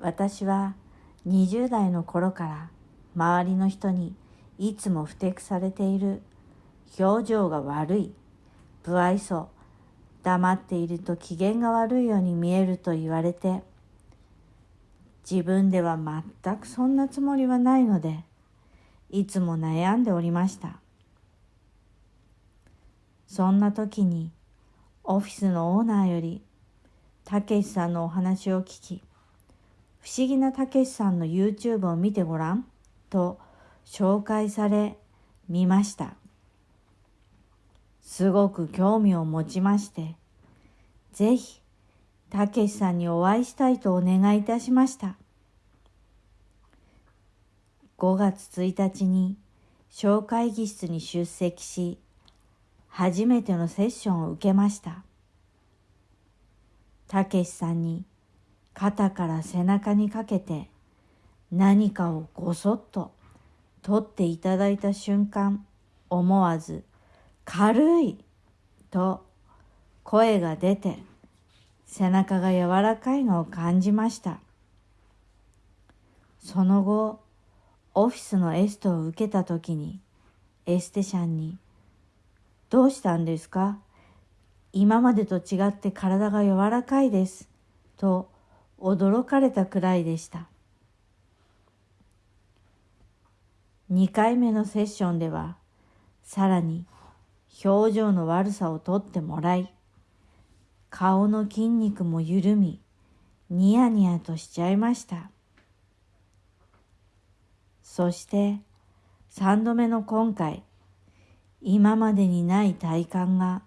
私は20代の頃から周りの人にいつもふてくされている表情が悪い不愛想黙っていると機嫌が悪いように見えると言われて自分では全くそんなつもりはないのでいつも悩んでおりました。そんな時にオフィスのオーナーよりたけしさんのお話を聞き不思議なたけしさんの YouTube を見てごらんと紹介され見ました。すごく興味を持ちましてぜひたけしさんにお会いしたいとお願いいたしました。5月1日に小会議室に出席し初めてのセッションを受けました。たけしさんに肩から背中にかけて何かをごそっと取っていただいた瞬間思わず「軽い!」と声が出て背中が柔らかいのを感じましたその後オフィスのエストを受けた時にエステシャンに「どうしたんですか？今までと違って体が柔らかいです」と驚かれたくらいでした。2回目のセッションではさらに表情の悪さをとってもらい顔の筋肉も緩みニヤニヤとしちゃいました。そして3度目の今回今までにない体感が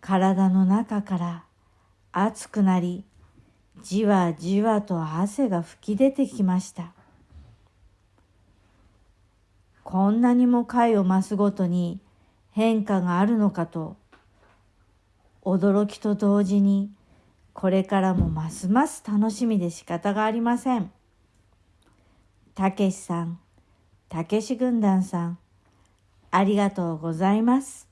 体の中から熱くなりじわじわと汗が吹き出てきました。こんなにも回を増すごとに変化があるのかと驚きと同時にこれからもますます楽しみで仕方がありません。たけしさんたけし軍団さんありがとうございます。